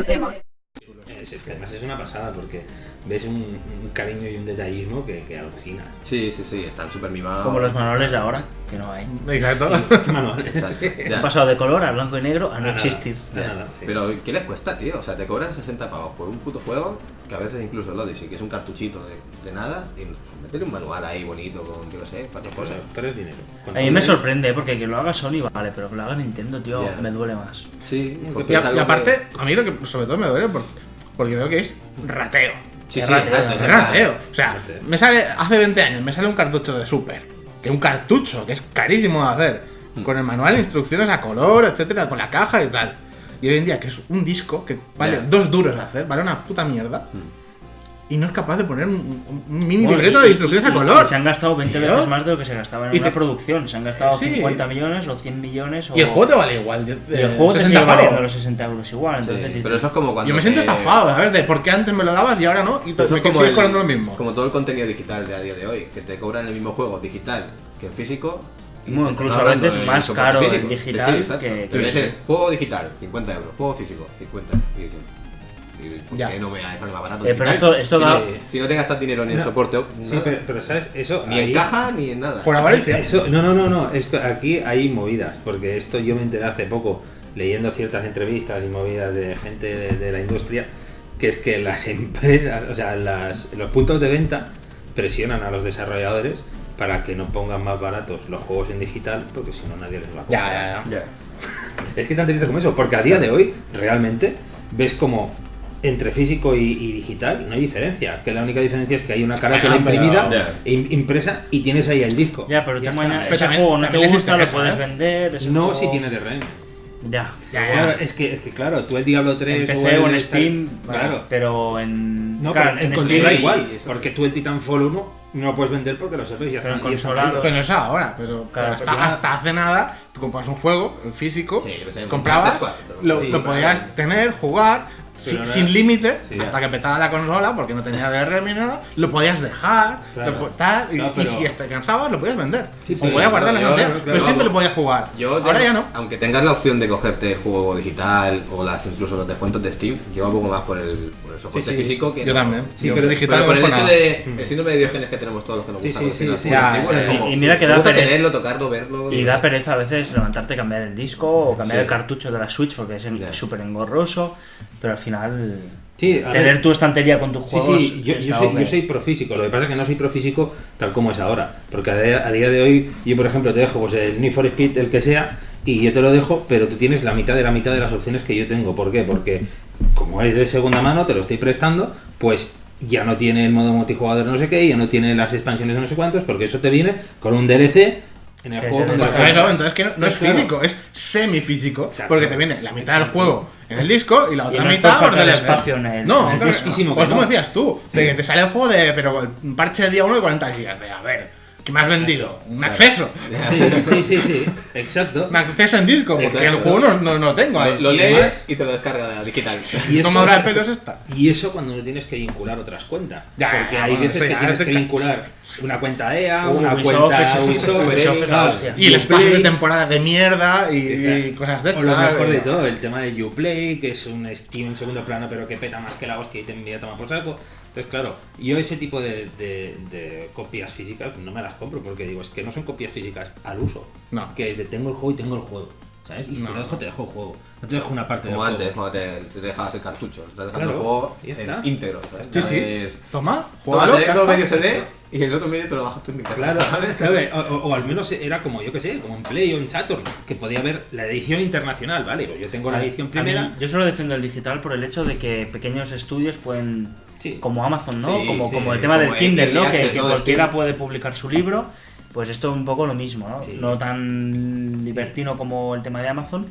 otro tema. Es, es que además es una pasada porque ves un, un cariño y un detallismo que, que alucinas. Sí, sí, sí, están súper mimados. Como los manuales de ahora, que no hay. Exacto. ¿Qué manuales? Exacto. Han pasado de color a blanco y negro a no Nada, existir. nada, sí. Pero ¿qué les cuesta, tío? O sea, te cobran 60 pavos por un puto juego, que a veces incluso el Odyssey, que es un cartuchito de, de nada, y métele un manual ahí bonito con, yo qué sé, cuatro cosas. tres dinero. A mí me sorprende, ¿eh? porque que lo haga Sony vale, pero que lo haga Nintendo, tío, me duele más. Sí, Y, porque y aparte, a mí lo que sobre todo me duele por- porque veo que es rateo. Sí, es sí, rateo, Es o sea, rateo. O sea, Rateo. me sale hace 20 años, me sale un cartucho de Super. Que un cartucho, que es carísimo de hacer. Con el manual de instrucciones a color, etcétera, con la caja y tal. Y hoy en día, que es un disco que vale dos duros de hacer, vale una puta mierda. Y no es capaz de poner un, mini Bueno, libreto y- de instrucciones y- a color. y se han gastado 20 Tío. veces más de lo que se gastaba en Y una te- producción. Se han gastado Sí. 50 millones o 100 millones. O... Y el juego te vale igual. de- y el juego te 60 sigue valiendo los 60 euros igual. sí, Entonces dices, pero eso es como cuando. Yo me siento te- estafado, ¿sabes? De por qué antes me lo dabas y ahora no. Y Eso me como sigues el- cobrando lo mismo. Como todo el contenido digital de a día de hoy, que te cobran el mismo juego digital que en físico. Bueno, incluso a veces más caro el físico. digital exacto. que- Te dices, juego digital, 50 euros. Juego físico, 50. Y dices, ¿y ¿por Ya. qué no me más barato? Eh, pero esto- esto si, da- no, si no te gastas dinero ni en No. soporte, Sí, nada. pero, pero ¿sabes? Eso ni ahí- en caja ni en nada. Por avaricia. Eso, no, no, no, no. Es que aquí hay movidas, porque esto yo me enteré hace poco leyendo ciertas entrevistas y movidas de gente de, de la industria, que es que las empresas, o sea, las, los puntos de venta presionan a los desarrolladores para que no pongan más baratos los juegos en digital, porque si no nadie les va a comprar. Ya. Ya. Es que tan triste como eso, porque a día de hoy realmente ves como entre físico y, y digital no hay diferencia, que la única diferencia es que hay una carátula Bueno, pero- imprimida, Ya. im- impresa y tienes ahí el disco. Ya, pero tú Ya está. mañana Pero ese también- juego no te gusta, lo puedes ¿eh? vender. ese No juego- si tiene DRM. Ya. Ya, ya. Claro, es que, es que claro, tú el Diablo 3 En o PC el o en Steam, claro. pero en. No, claro, pero en, Steam- consola igual, porque tú el Titanfall 1 no lo puedes vender porque los servers ya Pero están en y están consolado- caídos. Pero no es ahora, pero, pero Claro, hasta, pero hasta hace nada, tú compras un juego, el físico, Sí, comprabas, lo, sí, lo podías tener, jugar, Pero sin, no sin límite, Sí, hasta que petaba la consola, porque no tenía DRM ni nada, lo podías dejar, Claro. lo tal, y, y pero- si te cansabas, lo podías vender. Sí, o podías guardar la yo- cantidad, claro, pero siempre lo podías jugar. Yo, Ahora ya no. Aunque tengas la opción de cogerte el juego digital o las incluso los descuentos de Steam, yo un poco más por el, por el soporte Sí, sí. físico que Yo no. también. Sí, Yo pero- digital Pero por no el hecho nada. de el síndrome de Diógenes que tenemos todos los que nos gusta sí, sí, sí. como, y- y mira que da tenerlo, tocarlo, verlo. Y da pereza a veces levantarte, cambiar el disco o cambiar el cartucho de la Switch porque es en- súper engorroso, pero al final Sí, a tener ver, tu estantería con tus Sí, juegos. sí, yo, es yo soy, yo soy profísico, lo que pasa es que no soy profísico tal como es ahora, porque a día, a día de hoy yo por ejemplo te dejo pues, el Need for Speed, el que sea, y yo te lo dejo, pero tú tienes la mitad de la mitad de las opciones que yo tengo, ¿por qué? Porque como es de segunda mano, te lo estoy prestando, pues ya no tiene el modo multijugador no sé qué, ya no tiene las expansiones de no sé cuántos, porque eso te viene con un DLC en el juego. el Pero lo eso, entonces que no, no es físico, es semifísico. Exacto. Porque te viene la mitad del Exacto. juego en el disco y la otra no es mitad por por falta de DLC. espacio en el- No, Es claro, pues que como no. decías tú, de que te sale el juego de. Pero un parche de día 1 de 40 gigas. De a ver, ¿qué me has vendido? Un acceso. Sí, sí, sí, sí, exacto. Un acceso en disco, porque Exacto. el juego no, no, no lo tengo. Lo, lo lees y te lo descarga de la digital. Y ¿Qué eso- tomadura de pelo es esta? Y eso cuando no tienes que vincular otras cuentas. Ya, porque hay bueno, veces eso que tienes es que vincular una cuenta EA, Uh, una Ubisoft, cuenta Ubisoft, Ubisoft hostia. Y el espacio de temporada de mierda y, y cosas de O estas. lo mejor de todo, el tema de Uplay, que es un Steam en segundo plano, pero que peta más que la hostia y te envía a tomar por saco. Entonces, claro, yo ese tipo de, de- de copias físicas no me las compro porque digo, es que no son copias físicas al uso. No. Que es de tengo el juego y tengo el juego. ¿Sabes? Y si te No. lo dejo, te dejo el juego. No te dejo una parte Como del antes, juego. cuando te, te dejabas el cartucho. Te dejando Claro, el juego en íntegro. ¿sabes? Sí, sí. Es- Toma, Toma, juégalo, te ya dejo está. medio CD y el otro medio te lo bajas tú en mi casa. Claro, o, o- o al menos era como, yo que sé, como en Play o en Saturn, que podía haber la edición internacional, ¿vale? Yo tengo la edición mí, primera. yo solo defiendo el digital por el hecho de que pequeños estudios pueden, Sí. como Amazon, ¿no? Sí, como, sí, como el tema como del Kindle, ¿no? Que, cualquiera puede publicar su libro. Pues esto es un poco lo mismo, ¿no? No tan libertino como el tema de Amazon,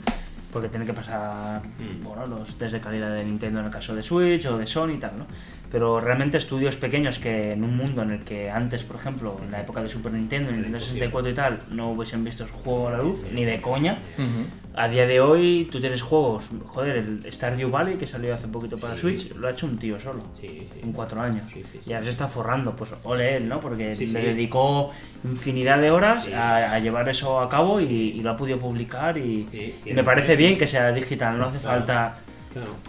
porque tiene que pasar Mm. bueno, los test de calidad de Nintendo en el caso de Switch o de Sony y tal, ¿no? Pero realmente estudios pequeños que en un mundo en el que antes, por ejemplo, en la época de Super Nintendo, Nintendo 64 y tal, no hubiesen visto su juego a la luz, ni de coña, Ujú. a día de hoy tú tienes juegos, joder, el Stardew Valley que salió hace poquito para Sí. Switch, lo ha hecho un tío solo. Sí, sí. En cuatro años. Sí, sí, sí. Y ahora se está forrando, pues ole él, ¿no? Porque Sí, le sí. dedicó infinidad de horas Sí. a, a llevar eso a cabo y, y lo ha podido publicar y, Sí, y me parece bien que sea digital, no hace Claro. falta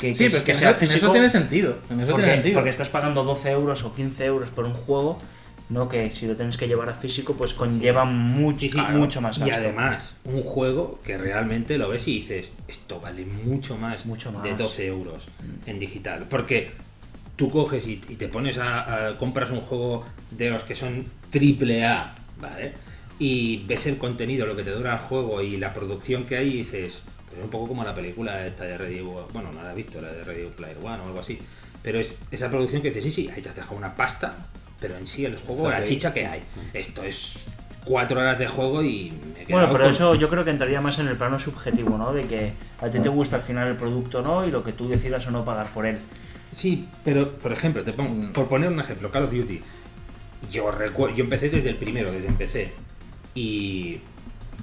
Que, Sí, que- pero que que sea en eso, en eso físico, tiene sentido. En eso porque, tiene sentido. porque estás pagando 12 euros o 15 euros por un juego, no que si lo tienes que llevar a físico, pues conlleva mucho, Sí, sí, mucho más Y gasto. además, un juego que realmente lo ves y dices, esto vale mucho más, Mucho más. de 12 euros en digital. Porque tú coges y, y te pones a, a- compras un juego de los que son triple A, ¿vale? Y ves el contenido, lo que te dura el juego y la producción que hay y dices, pues un poco como la película esta de Ready bueno, no la he visto, la de Ready Player One o algo así. Pero es esa producción que dices, sí, sí, ahí te has dejado una pasta, pero en sí el juego, la chicha que hay. Esto es cuatro horas de juego y me he Bueno, pero con- eso yo creo que entraría más en el plano subjetivo, ¿no? De que a ti te gusta al final el producto no y lo que tú decidas o no pagar por él. Sí, pero por ejemplo, te pongo, por poner un ejemplo, Call of Duty. Yo recuerdo, yo empecé desde el primero, desde empecé. Y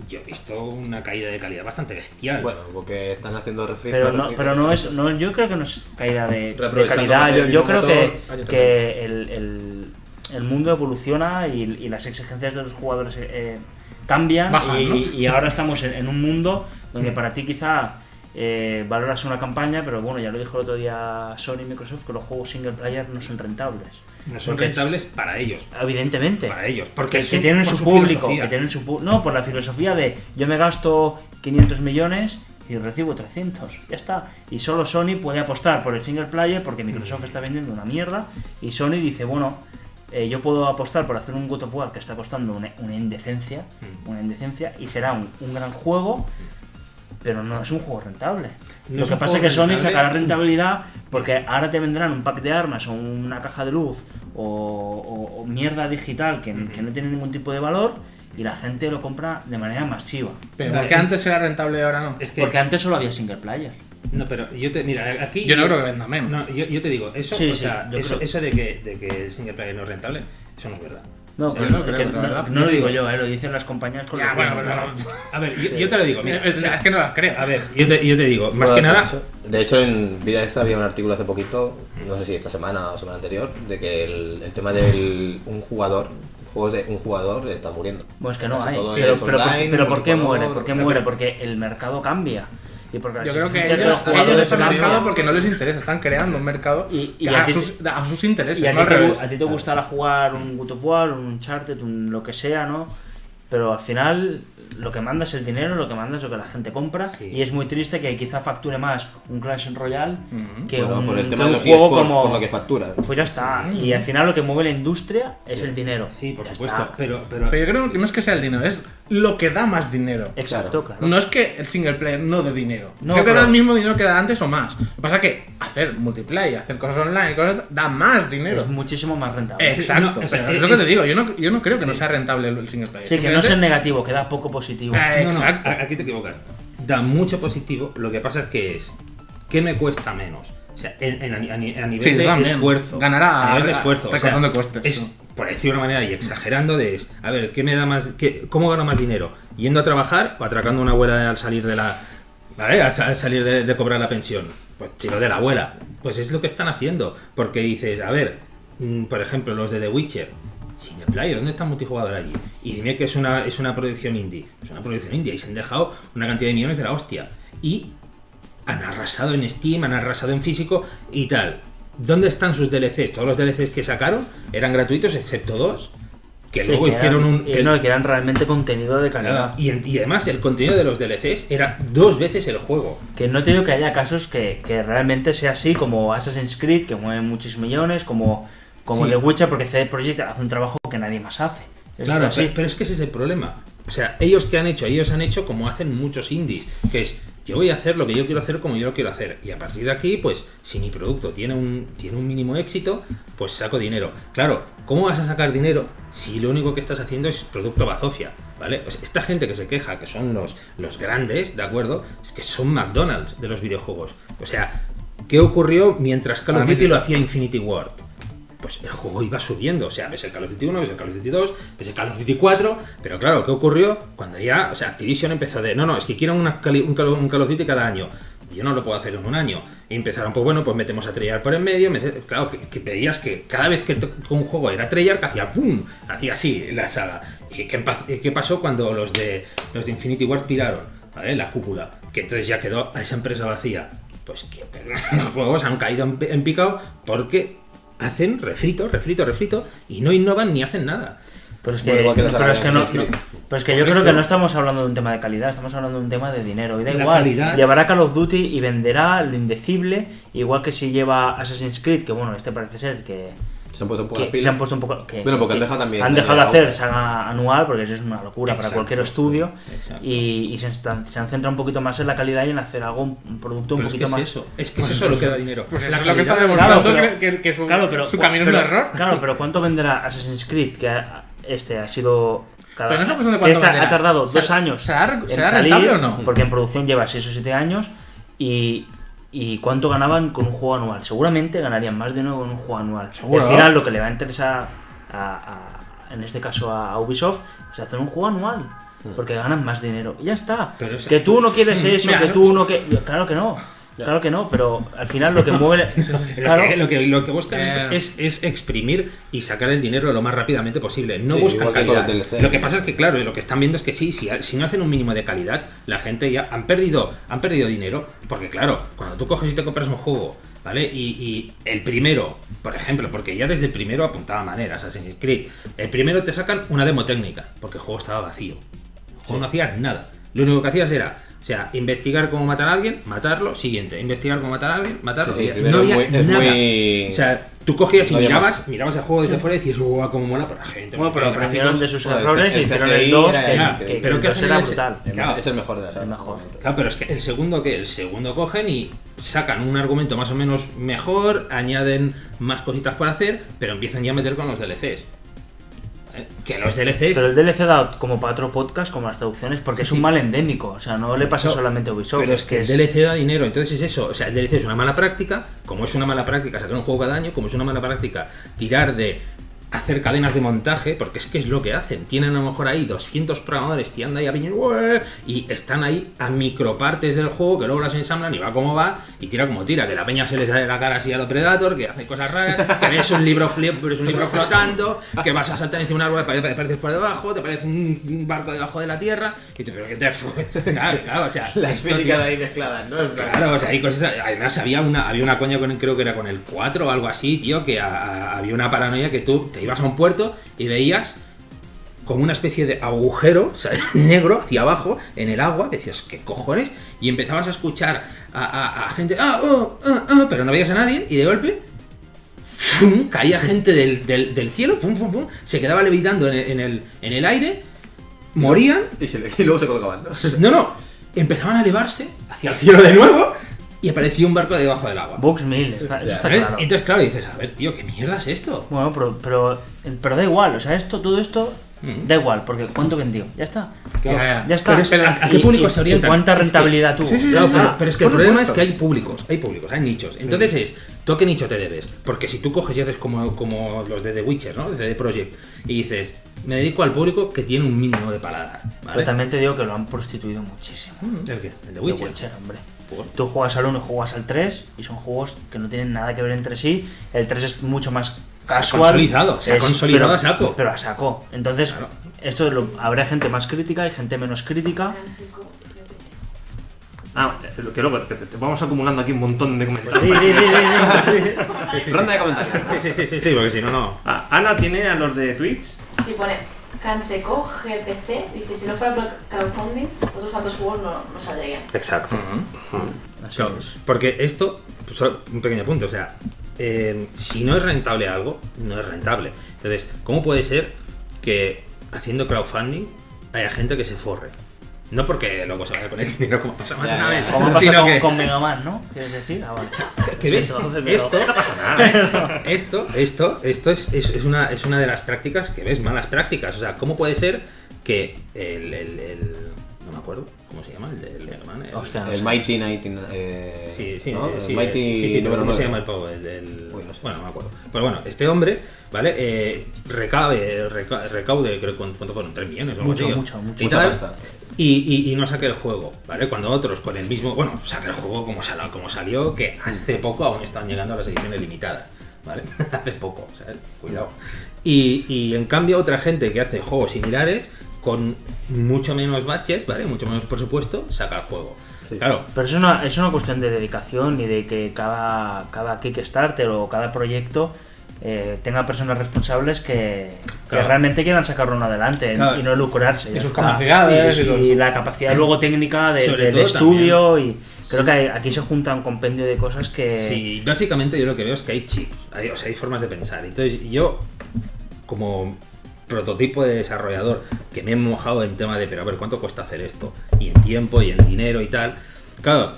yo he visto una caída de calidad bastante bestial. Bueno, porque están haciendo refri Pero no, pero no es, no, yo creo que no es caída de, calidad. Yo, creo motor que, que el, el- el mundo evoluciona y, y las exigencias de los jugadores eh, cambian Bajan, y, ¿no? y ahora estamos en, en un mundo donde para ti quizá eh, valoras una campaña, pero bueno, ya lo dijo el otro día Sony y Microsoft que los juegos single player no son rentables. No son porque- rentables para ellos. Evidentemente. Para ellos, porque que, que tienen por su, su público, filosofía. que tienen su no, por la filosofía de yo me gasto 500 millones y recibo 300, ya está. Y solo Sony puede apostar por el single player porque Microsoft está vendiendo una mierda y Sony dice, bueno, eh, yo puedo apostar por hacer un God of War que está costando una, una indecencia, Mm. una indecencia y será un, un gran juego, pero no es un juego rentable. No Lo que pasa es que Sony rentable. sacará rentabilidad porque ahora te vendrán un pack de armas o una caja de luz o, o- o mierda digital que, que no tiene ningún tipo de valor y la gente lo compra de manera masiva. Pero porque antes era rentable y ahora no. Es que, Porque antes solo había single player. no, pero yo te, mira, aquí. Yo no creo que venda menos. No, yo, yo te digo, eso, Sí, o sí, sea, yo eso, creo. eso de, que, de que el single player no es rentable, eso no es verdad. No, pero no creo, no, verdad. no lo digo yo, eh, lo dicen las compañías con Ya, los bueno, pero- A ver, yo, yo te lo digo, mira. Es es que no las creo. A ver, yo te, yo te digo, más Bueno, que de nada. hecho- De hecho, en Vida Extra había un artículo hace poquito, no sé si esta semana o semana anterior, de que el, el tema del un jugador, juegos de un jugador está muriendo. Bueno, es que no Casi hay. Pero, pero, ¿por, pero ¿por qué muere? ¿Por qué muere? Porque el mercado cambia. Y porque Yo creo que ellos, ellos están cambian. mercado porque no les interesa, están creando un mercado Y- y a, a ti te- sus, a sus intereses. Y a no ti, te, a ti te gustará jugar un God of War, un Uncharted, un lo que sea, ¿no? Pero al final lo que manda es el dinero, lo que manda es lo que la gente compra. Sí. Y es muy triste que quizá facture más un Clash Royale Ujú. que Bueno, un, por el tema de los juego eSports, como... por lo que facturan. Pues ya está. Y al final lo que mueve la industria es el dinero. Sí, por Ya supuesto. está. Pero, pero, Pero yo creo que no es que sea el dinero, es lo que da más dinero. Exacto, claro. No es que el single player no dé dinero. No, creo que pero- da el mismo dinero que da antes o más. Lo que pasa es que hacer multiplayer, hacer cosas online, cosas, da más dinero. Es muchísimo más rentable. Exacto. no, o sea, pero es lo que te es- digo, yo no, yo no creo que no sea rentable el single player. Sí, que no el negativo, que da poco positivo. Eh, No, no, Exacto. a- aquí te equivocas. Da mucho positivo, lo que pasa es que es. ¿Qué me cuesta menos? O sea, en- en- a, ni- a ni- a nivel Sí, de también. esfuerzo. Ganará a nivel de a- esfuerzo. o sea, recortando costes, Es, por decir de una manera y exagerando, de es, a ver, ¿qué me da más. Qué, ¿Cómo gano más dinero? ¿Yendo a trabajar o atracando a una abuela al salir de la. ¿Vale? Al, sa- al salir de, de cobrar la pensión. Pues chico de la abuela. Pues es lo que están haciendo. Porque dices, a ver, mm, por ejemplo, los de The Witcher. Player, ¿dónde está el multijugador allí? Y dime que es una, es una producción indie. Es una producción indie y se han dejado una cantidad de millones de la hostia. Y han arrasado en Steam, han arrasado en físico y tal. ¿Dónde están sus DLCs? Todos los DLCs que sacaron eran gratuitos, excepto dos, que Sí, luego que hicieron eran- un... y no, que eran realmente contenido de calidad. y además el contenido de los DLCs era dos veces el juego. Que no te digo que haya casos que, que realmente sea así, como Assassin's Creed, que mueve muchos millones, como, como Sí. The Witcher, porque CD Projekt hace un trabajo que nadie más hace. Eso Claro, pero, pero es que ese es el problema. O sea, ellos que han hecho, ellos han hecho como hacen muchos indies, que es yo voy a hacer lo que yo quiero hacer como yo lo quiero hacer. Y a partir de aquí, pues, si mi producto tiene un, tiene un mínimo éxito, pues saco dinero. Claro, ¿cómo vas a sacar dinero si lo único que estás haciendo es producto bazofia? ¿Vale? Esta gente que se queja, que son los, los grandes, ¿de acuerdo? Es que son McDonald's de los videojuegos. O sea, ¿qué ocurrió mientras Call of Duty lo hacía Infinity Ward? Pues el juego iba subiendo. O sea, ves el Call of Duty 1, ves el Call of Duty 2, ves el Call of Duty 4. Pero claro, ¿qué ocurrió? Cuando ya, o sea, Activision empezó de, no, no, es que quiero una un, Call, un Call of Duty cada año. Yo no lo puedo hacer en un año. Y empezaron, pues bueno, pues metemos a Treyarch por en medio. claro, que, que pedías que cada vez que un juego era Treyarch, hacía ¡pum! Hacía así la saga. ¿Y qué, qué pasó cuando los de, los de Infinity Ward piraron? ¿Vale? La cúpula. Que entonces ya quedó a esa empresa vacía. pues que los juegos han caído en picado porque hacen refrito, refrito, refrito y no innovan ni hacen nada. Pero es que, Bueno, pero es que no, no- pero es que yo creo que no estamos hablando de un tema de calidad, estamos hablando de un tema de dinero. Y da La igual, calidad- llevará Call of Duty y venderá lo indecible, igual que si lleva Assassin's Creed, que bueno, este parece ser que, Se han puesto un poco que las pilas. se han puesto un poco. Que, Bueno, porque han dejado también Han de dejado de hacer saga anual, porque eso es una locura para cualquier estudio. Exacto. Y, y se, están- se han centrado un poquito más en la calidad y en hacer algo, un, producto un Pero es que poquito es más. eso, es que es eso lo que da dinero. Pues La es lo que está demostrando Claro, pero- que, su, Claro, pero, su camino pero- es un error. Claro, pero ¿cuánto venderá Assassin's Creed? Que ha- este ha sido. Cada, Pero no es una cuestión de cuánto venderá. ha tardado ¿Será- dos años será- en será salir, rentable o no? porque en producción lleva 6 o 7 años. Y, y cuánto ganaban con un juego anual. Seguramente ganarían más dinero con un juego anual. Y al final lo que le va a interesar, a, a- en este caso a, a Ubisoft, es hacer un juego anual. Porque ganan más dinero. Y ya está. Pero es- que tú no quieres eso, Mira, que no- tú no que. Claro que no. Claro que no, pero al final lo que mueve. Lo, que, lo, que, lo que buscan es- Eh. es, es exprimir y sacar el dinero lo más rápidamente posible. No Sí, buscan que calidad. Lo que pasa es que, claro, lo que están viendo es que sí, si, si no hacen un mínimo de calidad, la gente ya han perdido, han perdido dinero. Porque, claro, cuando tú coges y te compras un juego, ¿vale? Y, y el primero, por ejemplo, porque ya desde el primero apuntaba maneras, Assassin's Creed, el primero te sacan una demo técnica, porque el juego estaba vacío. El juego no hacía nada. Lo único que hacías era, o sea, investigar cómo matar a alguien, matarlo, siguiente. Investigar cómo matar a alguien, matarlo. Sí, sí, no es había muy- es nada. muy- O sea, tú cogías y No mirabas, más. mirabas el juego desde fuera y decías, ¡guau, cómo mola! Pero la gente. Bueno, pero aprendieron de sus Bueno, errores y hicieron el 2, era que, increíble. que, Pero el ¿qué 2 hacen era brutal. El Claro. me- Es el mejor de la saga. El mejor. Claro, pero es que el segundo que el segundo cogen y sacan un argumento más o menos mejor, añaden más cositas por hacer, pero empiezan ya a meter con los DLCs. Que los DLCs Pero el DLC da como para otro podcast, como las traducciones, porque es un mal endémico. O sea, no le pasa No, solamente a Ubisoft. Pero es que el DLC da dinero, entonces es eso. O sea, el DLC es una mala práctica, como es una mala práctica sacar un juego cada año, como es una mala práctica tirar de hacer cadenas de montaje, porque es que es lo que hacen. Tienen a lo mejor ahí 200 programadores tirando ahí a piñón, y están ahí a micropartes del juego que luego las ensamblan y va como va y tira como tira, que la peña se les sale la cara así a los Predator, que hace cosas raras, que ves un libro, ves un libro flotando, que vas a saltar encima de un árbol, te apareces por debajo, te parece un barco debajo de la tierra, y tú, pero que te fue. Claro, claro, o sea, Las físicas ahí mezcladas, ¿no? Claro, o sea, hay cosas. Además, había una, había una coña con creo que era con el 4 o algo así, tío, que a- a- había una paranoia que tú te ibas a un puerto y veías como una especie de agujero ¿sabes? negro hacia abajo en el agua, que decías, ¿qué cojones? Y empezabas a escuchar a, a- a gente, ah, oh, ah, ah", pero no veías a nadie, y de golpe. ¡fum! caía gente del, del- del cielo, ¡fum, fum, fum! se quedaba levitando en el, en el, en el aire, morían Y, se le- y luego se colocaban, ¿no? no, no. Empezaban a elevarse hacia el cielo de nuevo y aparecía un barco debajo del agua. Vox 1000, está, eso está ¿Eh? claro. Entonces, claro, dices, a ver, tío, ¿qué mierda es esto? Bueno, pero, pero, pero da igual, o sea, esto, todo esto Mm. da igual, porque ¿cuánto vendió? Ya está. Ya, ya. Ya está. Pero es- ¿a- a qué público y- se orientan? y ¿Cuánta Es que- rentabilidad tuvo? Sí, sí, sí, Claro, sí. pero, pero es que el problema es que hay públicos, hay públicos, hay nichos. Entonces es, ¿tú a qué nicho te debes? Porque si tú coges y haces como, como los de The Witcher, ¿no? De The Project, y dices, me dedico al público que tiene un mínimo de paladar, Pero también te digo que lo han prostituido muchísimo. ¿El qué? ¿El The The Witcher? Witcher, hombre. ¿Por? Tú juegas al 1 y juegas al 3 y son juegos que no tienen nada que ver entre sí. El 3 es mucho más Se ha casual. consolidado, se ha Es- consolidado pero- a saco. Pero a saco. Entonces, Claro. esto lo- habrá gente más crítica y gente menos crítica. Ah, que luego que te- te vamos acumulando aquí un montón de comentarios. Sí, sí, sí, sí, sí. Ronda de comentarios. Sí, sí, sí, sí, sí, porque si no, no. Ah, Ana tiene a los de Twitch. Si pone Canseco GPC, dice si no fuera por crowdfunding, otros tantos juegos no, no saldrían. Exacto. Así Claro, es. porque esto, pues, solo un pequeño punto, o sea, eh, si no es rentable algo, no es rentable. Entonces, ¿cómo puede ser que haciendo crowdfunding haya gente que se forre? No porque luego se vaya a poner dinero como pasa más de una vez, Como pasa con, que, con Mega Man, ¿no? ¿Quieres decir? Ah, vale. que ves, esto, No pasa nada. esto, esto, esto es, es, es una, es una de las prácticas que ves, malas prácticas. O sea, ¿cómo puede ser que el, el- el- no me acuerdo, ¿cómo se llama? El del Mega Man. el- Hostia, no El sé. Mighty 19. Eh, Sí, sí, ¿no? El sí, Mighty sí, sí, número ¿cómo se 9. llama el pavo? El, del- Uy, no sé. Bueno, no me acuerdo. Pero bueno, este hombre, ¿vale? Eh, recabe, reca- recaude, creo que cuánto fueron, 3 millones o algo Mucho, mucho, mucho. Y, Mucha tal, pasta. y, y- y no saque el juego, ¿vale? Cuando otros con el mismo, bueno, saca el juego como, sal- como salió, que hace poco aún están llegando a las ediciones limitadas, ¿vale? hace poco, ¿sabes? Cuidado. Y, y en cambio otra gente que hace juegos similares con mucho menos budget, ¿vale? Mucho menos presupuesto, saca el juego. Sí. Claro, Pero eso es una, es una cuestión de dedicación y de que cada, cada Kickstarter o cada proyecto eh, tenga personas responsables que, que realmente quieran sacarlo adelante Claro. y no lucrarse. Y sus capacidades Sí, y todo y eso. la capacidad luego técnica de- del estudio y creo Sí. que hay- aquí se junta un compendio de cosas que Sí, básicamente yo lo que veo es que hay chips, hay, o sea, hay formas de pensar. Entonces yo, como prototipo de desarrollador, que me he mojado en tema de, pero a ver, ¿cuánto cuesta hacer esto? Y en tiempo y en dinero y tal. Claro,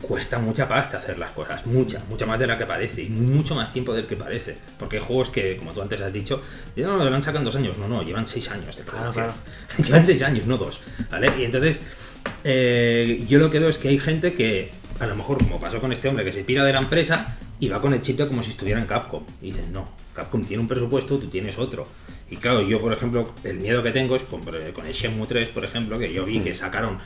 cuesta mucha pasta hacer las cosas, mucha, mucha más de la que parece, y mucho más tiempo del que parece. Porque hay juegos que, como tú antes has dicho, ya no lo han sacado en dos años, no, no, llevan seis años de Claro, llevan seis años, no dos. ¿Vale? Y entonces, eh, yo lo que veo es que hay gente que, a lo mejor, como pasó con este hombre, que se pira de la empresa y va con el chip de como si estuviera en Capcom. Y dices, no, Capcom tiene un presupuesto, tú tienes otro. Y claro, yo, por ejemplo, el miedo que tengo es con, con el Shenmue 3, por ejemplo, que yo vi que sacaron,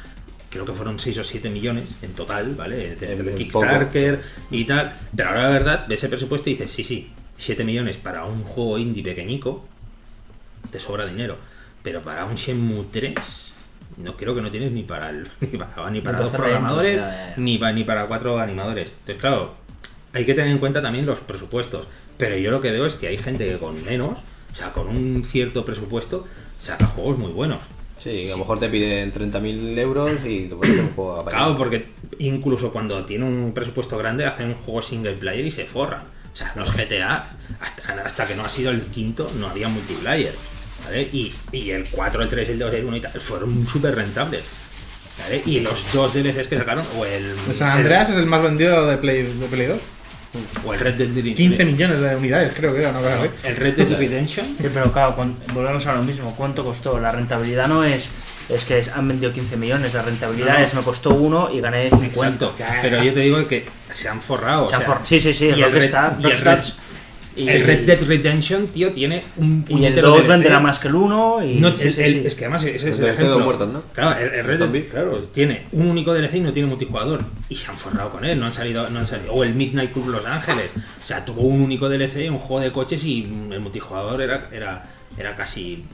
creo que fueron 6 o 7 millones en total, ¿vale? Entre En- el Kickstarter y tal. Pero ahora la verdad, ves el presupuesto y dices, sí, sí, 7 millones para un juego indie pequeñico, te sobra dinero. Pero para un Shenmue 3, no creo que no tienes ni para el, ni para, ni para Me dos programadores, lento, ya, ya. ni para ni para cuatro animadores. Entonces, claro, hay que tener en cuenta también los presupuestos. Pero yo lo que veo es que hay gente que con menos, o sea, con un cierto presupuesto, saca juegos muy buenos. Sí, a lo mejor te piden 30.000 euros y te hacer un juego a Claro, porque incluso cuando tiene un presupuesto grande hacen un juego single player y se forran. O sea, los GTA, hasta, hasta que no ha sido el quinto, no había multiplayer. ¿vale? Y, y el 4, el 3, el 2, el 1 y tal, fueron súper rentables. ¿vale? Y los dos DLCs que sacaron, o el, El San Andreas es el más vendido de Play, de Play 2. O el Red Dead Redemption. 15 millones de unidades, creo que era, cosa así. El Red Dead Redemption. Sí, pero claro, volvemos a lo mismo. ¿Cuánto costó? La rentabilidad no es. Es que es- han vendido 15 millones. La rentabilidad No, no. es me costó uno y gané 50. Exacto. Pero yo te digo que se han forrado. Se o han sea, for- sí, sí, sí. y el y Red- y- el Red Dead Redemption, tío, tiene un Y el puñetero 2 DLC. venderá más que el 1 y. No, sí, el- sí, el- sí. Es que además ese es El el DLC de ejemplo. muertos, ¿no? Claro, el, el Red Dead, claro, tiene un único DLC y no tiene multijugador. Y se han forrado con él, no han salido, no han salido. O el Midnight Club Los Ángeles. O sea, tuvo un único DLC, un juego de coches y el multijugador era, era, era casi.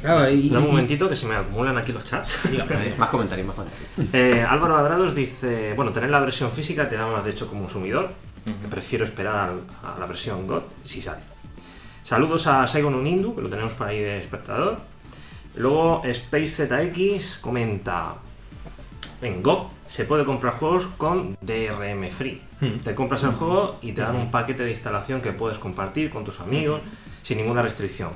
Claro, y, Un momentito que se me acumulan aquí los chats. Más comentarios, más comentarios. Eh, Álvaro Adrados dice, bueno, tener la versión física te da más de hecho como consumidor. Prefiero esperar a la versión God si sale. Saludos a Saigon Unindu, que lo tenemos por ahí de espectador. Luego Space ZX comenta, en GOG se puede comprar juegos con DRM Free. Hmm. Te compras el juego y te dan un paquete de instalación que puedes compartir con tus amigos sin ninguna restricción.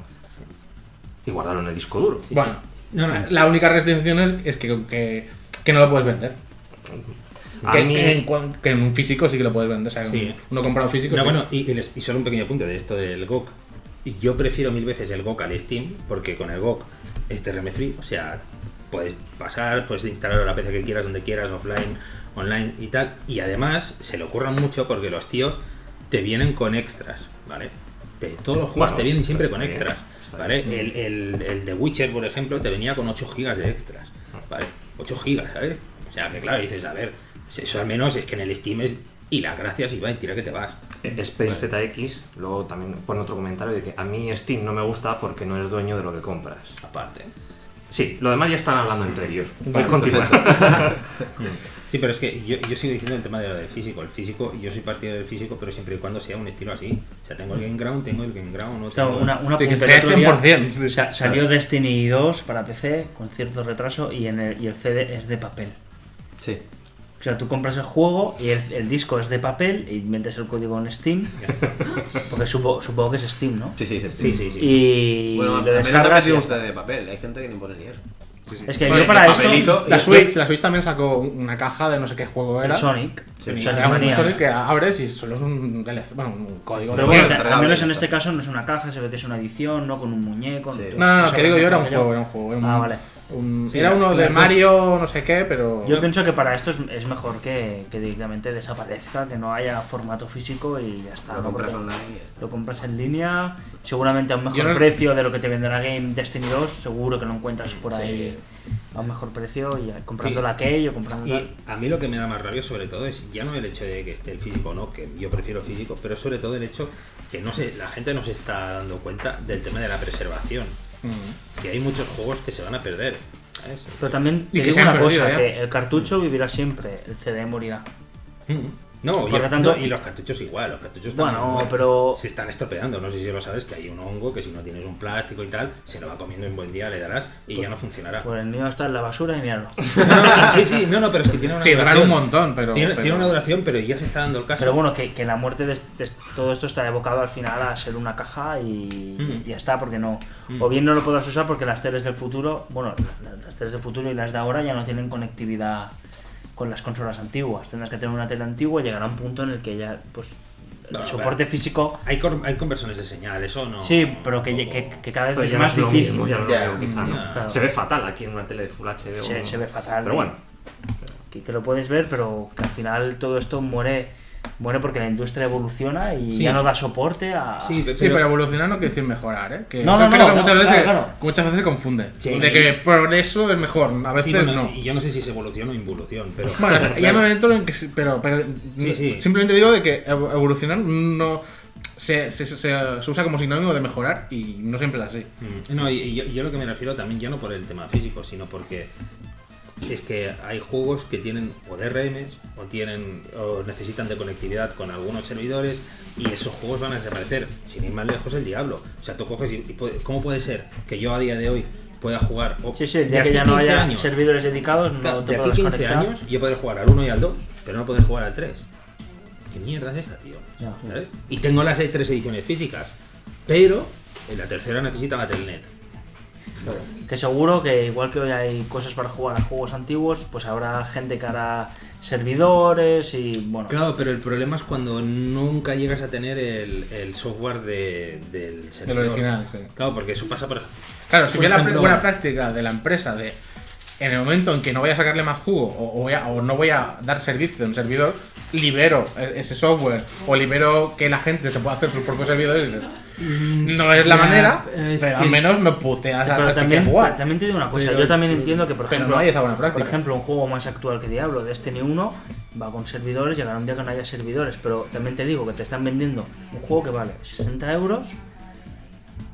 Y guardarlo en el disco duro. Bueno, no, no, la única restricción es, es que, que, que no lo puedes vender. Que, mí- en, cua- que en un físico sí que lo puedes vender. O sea, Sí. un- uno comprado físico. No, sí. bueno, y, y les- y solo un pequeño punto de esto del GOG. Yo prefiero mil veces el GOG al Steam, porque con el GOG es DRM free, o sea, puedes pasar, puedes instalarlo a la PC que quieras, donde quieras, offline, online y tal. Y además se le ocurran mucho porque los tíos te vienen con extras, ¿vale? Te- todos los juegos Bueno, te vienen siempre con bien, extras, ¿vale? El, el, el de Witcher, por ejemplo, te venía con 8 gigas de extras, ¿vale? 8 gigas, ¿sabes? O sea, que claro, dices, a ver, eso al menos es que en el Steam es... Y las gracias, y va, y tira que te vas. Eh, Space ZX, luego también pone otro comentario de que a mí Steam no me gusta porque no eres dueño de lo que compras. Aparte. Sí, lo demás ya están hablando entre ellos. Vale, Puedes continuar. Sí, pero es que yo, yo sigo diciendo el tema de lo del físico. El físico, yo soy partidario del físico, pero siempre y cuando sea un estilo así. O sea, tengo el Game Ground, tengo el Game Ground, no O sea, tengo- una, una Sí, que esté el otro día 100%. sí. sa- salió Destiny 2 para PC con cierto retraso y, en el, y el CD es de papel. Sí. O sea, tú compras el juego y el, el disco es de papel y metes el código en Steam. Porque supo- supongo que es Steam, ¿no? Sí, sí, sí. Sí, sí, sí. Y Bueno, lo al menos descargas. y de papel. Hay gente que ni pone ni eso. Es que Bueno, yo para esto. papelito- La Switch, la Switch también sacó una caja de no sé qué juego el era. Sonic. Sí, o sí. sea, Era se un venía- Sonic que abres y solo es un DLC, bueno, un código Pero de bueno, mierda. al menos en este caso no es una caja, se ve que es una edición, ¿no? Con un muñeco. Sí. No, no, no, Eso que digo yo era un juego, era un juego. Era un, Ah, vale. Un- Sí, era uno de Mario, no sé qué, pero. Yo pienso que para esto es, es mejor que, que directamente desaparezca, que no haya formato físico y ya está. Lo compras online. Lo compras en línea, seguramente a un mejor no- precio de lo que te venderá Game Destiny 2, seguro que lo encuentras por Sí. ahí a un mejor precio y comprando Sí. la key o comprando Y tal. a mí lo que me da más rabia sobre todo es ya no el hecho de que esté el físico o no, que yo prefiero físico, pero sobre todo el hecho que no se, la gente no se está dando cuenta del tema de la preservación. Mm. Que hay muchos juegos que se van a perder. Pero también Y te que digo una cosa, ¿eh? que el cartucho vivirá siempre, el CD morirá. Mm. No, Por y, lo tanto- no, y los cartuchos igual, los cartuchos Bueno, pero- se están estropeando. No sé si lo sabes, que hay un hongo que si no tienes un plástico y tal, se lo va comiendo en buen día, le darás y ya no funcionará. Pues el mío está en la basura y míralo. No, sí, sí, no, no, pero es que tiene una Sí, duración. un montón, pero. tiene, pero- tiene una duración, pero ya se está dando el caso. Pero bueno, que, que la muerte de, de todo esto está evocado al final a ser una caja y Mm. ya está, porque no. Mm. O bien no lo podrás usar porque las teles del futuro, bueno, la- las teles del futuro y las de ahora ya no tienen conectividad con las consolas antiguas. Tendrás que tener una tele antigua y llegará un punto en el que ya, pues, el No, soporte físico. hay, cor- hay conversiones de señal, eso no. Sí, pero que, que, que cada vez Pues es ya no más es lo difícil. mismo, ya no lo quizá, ¿no? Claro. Se ve fatal aquí en una tele de Full HD. o Se, no. se ve fatal. Pero bueno, Que, que lo puedes ver, pero que al final todo esto muere, muere porque la industria evoluciona y Sí. ya no da soporte a. Sí, pe- Sí, pero evolucionar no quiere decir mejorar, ¿eh? Que No, no, no, no, muchas, veces, claro. muchas veces se confunde. Sí. de que progreso es mejor, a veces Sí, bueno, no. Y yo no sé si es evolución o involución, pero. Bueno, ya Claro. no entro en que. Pero, pero Sí, sí. simplemente digo de que evo- evolucionar no. Se, se, se- se usa como sinónimo de mejorar y no siempre es así. Mm, No, y, y yo, yo lo que me refiero también ya no por el tema físico, sino porque es que hay juegos que tienen o DRMs o tienen o necesitan de conectividad con algunos servidores y esos juegos van a desaparecer. Sin ir más lejos el diablo. O sea, tú coges y, y puede- ¿cómo puede ser que yo a día de hoy pueda jugar o Sí, sí, de que ya no 15 haya años, servidores dedicados, no de aquí podrás 15 conectar. años yo poder jugar al 1 y al 2, pero no poder jugar al 3. ¿Qué mierda es esta, tío? Ya. ¿Sabes? Y tengo las tres ediciones físicas, pero en la tercera necesitaba Telnet. Que seguro que igual que hoy hay cosas para jugar a juegos antiguos, pues habrá gente que hará servidores y bueno. Claro, pero el problema es cuando nunca llegas a tener el, el software de- del El servidor. original, sí. Claro, porque eso pasa por Claro, si Por bien la buena práctica de la empresa de en el momento en que no voy a sacarle más jugo o, voy a- o no voy a dar servicio a un servidor, libero e- ese software o libero que la gente se pueda hacer sus propios servidores. dices, No es la manera, es pero que- al menos me puteas a Pero a que también, quiera jugar. también te digo una cosa, Pero- yo también entiendo que por ejemplo, no hay esa buena por ejemplo, un juego más actual que Diablo, Destiny 1, va con servidores, llegará un día que no haya servidores, pero también te digo que te están vendiendo un juego que vale 60 euros,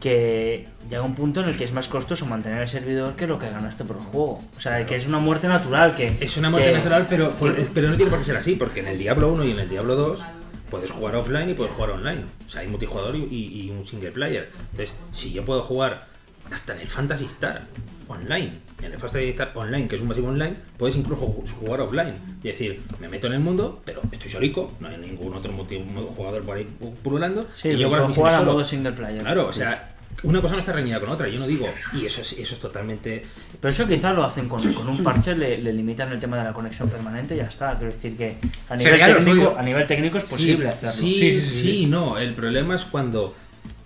que llega un punto en el que es más costoso mantener el servidor que lo que ganaste por el juego. O sea, que es una muerte natural, que... Es una muerte que- natural, pero, por- pero no tiene por qué ser así, porque en el Diablo 1 y en el Diablo 2 puedes jugar offline y puedes jugar online. O sea, hay multijugador y, y- y un single player. Entonces, si yo puedo jugar hasta en el Fantasy Star online, en el Fantasy Star online, que es un masivo online, puedes incluso ju- jugar offline. Y decir, me meto en el mundo, pero estoy solico, no hay ningún otro multi- jugador por ahí pululando. Sí, y yo las jugar a modo single player. Claro, o sea, una cosa no está reñida con otra, yo no digo. Y eso es, eso es totalmente. Pero eso quizás lo hacen con, con un parche, le, le limitan el tema de la conexión permanente y ya está. Quiero decir que a nivel, técnico, a nivel técnico es posible sí, hacerlo. Sí, Sí, sí, sí, sí, sí. no. El problema es cuando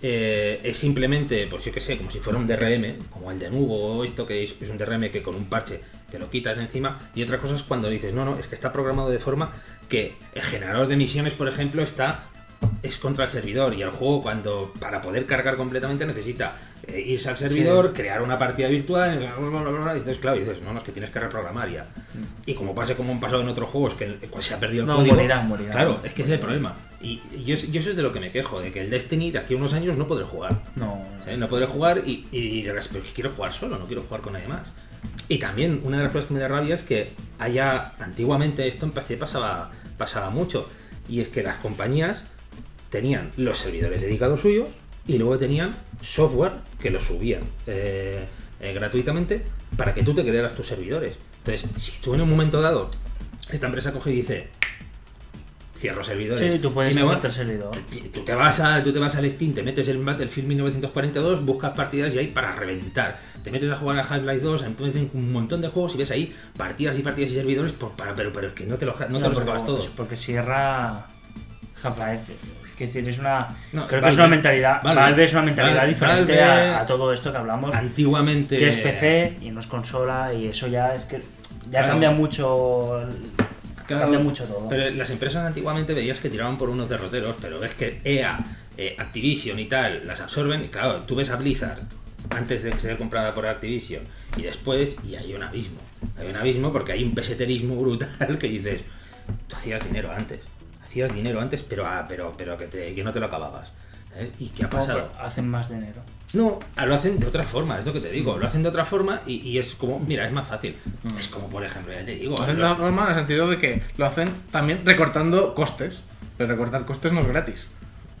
eh, es simplemente, pues yo que sé, como si fuera un DRM, como el de Nubo o esto, que es, un DRM que con un parche te lo quitas de encima. Y otra cosa es cuando dices, no, no, es que está programado de forma que el generador de misiones, por ejemplo, está es contra el servidor y el juego cuando para poder cargar completamente necesita eh, irse al servidor, crear una partida virtual, bla, bla, bla, bla, y entonces claro, dices, no, no, es que tienes que reprogramar ya. Y como pase como han pasado en otros juegos, que pues, se ha perdido el No, código. morirá, morirá. Claro, es que ese es el problema. Y, yo, yo eso es de lo que me quejo, de que el Destiny de aquí a unos años no podré jugar. No. No podré jugar y, y dirás, pero es que quiero jugar solo, no quiero jugar con nadie más. Y también una de las cosas que me da rabia es que haya, antiguamente esto en PC pasaba, pasaba mucho, y es que las compañías tenían los servidores dedicados suyos y luego tenían software que lo subían eh, eh, gratuitamente para que tú te crearas tus servidores. Entonces, si tú en un momento dado, esta empresa coge y dice, cierro servidores. Sí, tú puedes y me voy", hacerte el servidor. Tú te vas a, tú te vas al Steam, te metes en Battlefield 1942, buscas partidas y hay para reventar. Te metes a jugar a Half-Life 2, entonces un montón de juegos y ves ahí partidas y partidas y servidores por, para, pero, pero es que no te, lo, no te No, los porque- acabas todos. Porque cierra Half-Life. Es decir, es una. No, creo que es una mentalidad. Valve- Valve, es una mentalidad diferente a, a todo esto que hablamos. Antiguamente. Que es PC y no es consola y eso ya es que. Ya Claro. cambia mucho. Claro, cambia mucho todo. Pero las empresas antiguamente veías que tiraban por unos derroteros, pero ves que EA, eh, Activision y tal las absorben. Y claro, tú ves a Blizzard antes de ser comprada por Activision y después, y hay un abismo. Hay un abismo porque hay un peseterismo brutal que dices, tú hacías dinero antes. Hacías dinero antes, pero, ah, pero, pero que, te, que no te lo acababas. ¿sabes? ¿Y qué ha pasado? hacen más dinero. No, ah, lo hacen de otra forma, es lo que te digo. Lo hacen de otra forma y, y es como, mira, es más fácil. Es como, por ejemplo, ya te digo. Lo hacen de otra forma en el sentido de que lo hacen también recortando costes. Pero recortar costes no es gratis.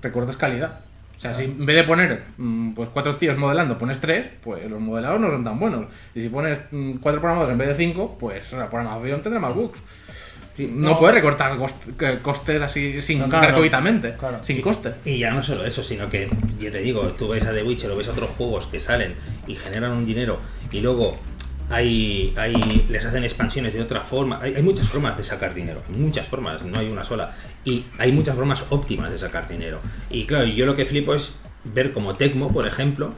Recortas calidad. O sea, si en vez de poner mm, pues cuatro tíos modelando, pones tres, pues los modelados no son tan buenos. Y si pones mm, cuatro programados en vez de cinco, pues la programación tendrá más bugs. No, puedes recortar cost- que- costes así sin No, claro, gratuitamente, claro. sin coste. Y ya no solo eso, sino que, ya te digo, tú ves a The Witcher o ves a otros juegos que salen y generan un dinero y luego hay, hay les hacen expansiones de otra forma. Hay, hay muchas formas de sacar dinero, muchas formas, no hay una sola. Y hay muchas formas óptimas de sacar dinero. Y claro, yo lo que flipo es ver como Tecmo, por ejemplo,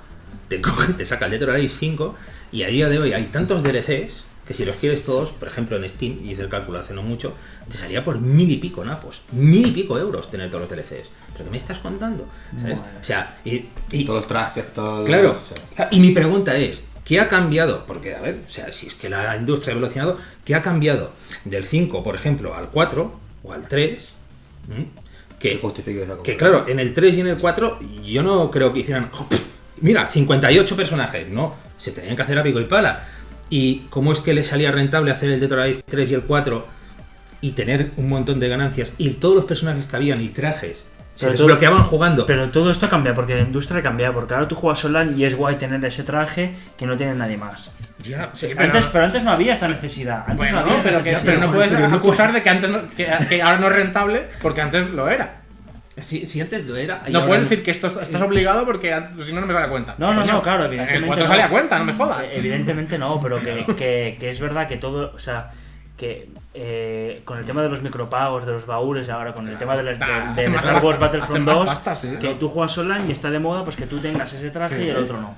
te coge, te saca el Alive 5 y a día de hoy hay tantos DLCs que si los quieres todos, por ejemplo en Steam, y hice el cálculo hace no mucho, te salía por mil y pico napos, mil y pico euros tener todos los DLCs. ¿Pero qué me estás contando? ¿Sabes? O sea, y, y- Todos los trajes, todo. claro, o sea, y mi pregunta es, ¿qué ha cambiado? Porque, a ver, o sea, si es que la industria ha evolucionado, ¿qué ha cambiado del 5, por ejemplo, al 4 o al 3? ¿Mm? que Que, justifique esa que compra. claro, en el 3 y en el 4 yo no creo que hicieran... "Oh, pff, Mira, 58 personajes. No, se tenían que hacer a pico y pala. ¿Y cómo es que les salía rentable hacer el Dead or Alive 3 y el 4 y tener un montón de ganancias y todos los personajes que habían y trajes se Pero todo- desbloqueaban jugando? Pero todo esto cambia porque la industria cambia, porque ahora tú juegas online y es guay tener ese traje que no tiene nadie más. Ya, sí, pero Antes, no- pero antes no había esta necesidad. Antes Bueno, no había no, esta pero, que, necesidad. pero no puedes pero no acusar de que antes no- que, que ahora no es rentable porque antes lo era. Si, si antes lo era... No puedes decir que esto estás obligado porque si no, no me sale a cuenta. No, no, no, claro, En evidentemente. el 4 no. sale a cuenta, no me jodas. Eh, Evidentemente no, pero que, que- que es verdad que todo, o sea, que eh, con el tema de los micropagos, de los baúles, ahora con el tema Nah, más Star pasta- Wars Battlefront hace más 2, pasta, sí. que tú juegas online y está de moda, pues que tú tengas ese traje Sí. y el otro no.